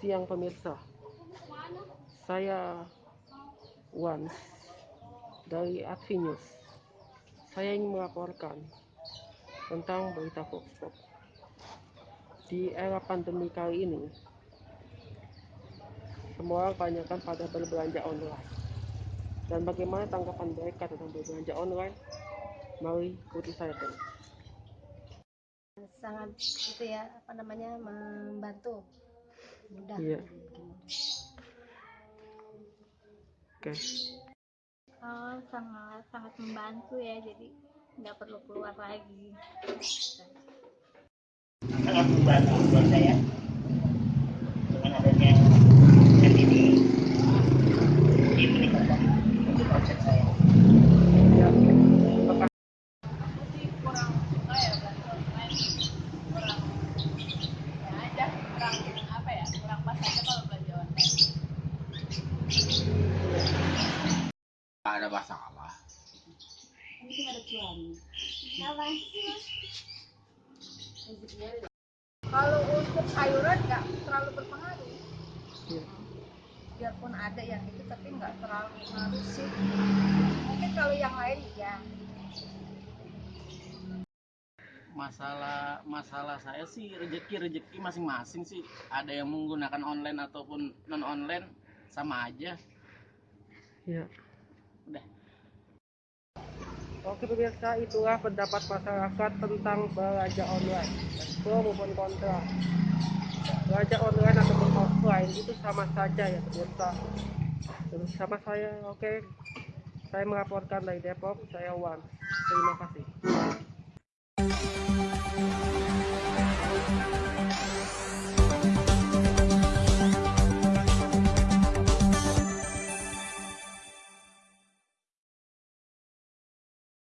siang pemirsa. Saya Wan dari Advinews saya ingin melaporkan tentang berita hoax di era pandemi kali ini semua orang kebanyakan pada berbelanja online. Dan bagaimana tanggapan mereka tentang berbelanja online? Mari ikuti saya terus. Sangat itu ya apa namanya membantu mudah Iya. oke Oh, sangat sangat membantu ya, jadi nggak perlu keluar lagi. sangat membantu buat saya dengan adanya app ini ini meningkatkan untuk omset saya. ya apakah Nggak ada masalah. Kalau untuk sayuran nggak terlalu berpengaruh. Iya. Biarpun ada yang itu tapi nggak terlalu pengaruh sih. Mungkin kalau yang lain ya. Masalah masalah saya sih rezeki rezeki masing-masing sih. Ada yang menggunakan online ataupun non online sama aja. ya Udah. Oke pemirsa, itulah pendapat masyarakat tentang belanja online. Pro maupun kontra. Belanja online ataupun offline itu sama saja ya pemirsa. Terus sama saya, oke. Saya melaporkan dari Depok, saya Wan. Terima kasih.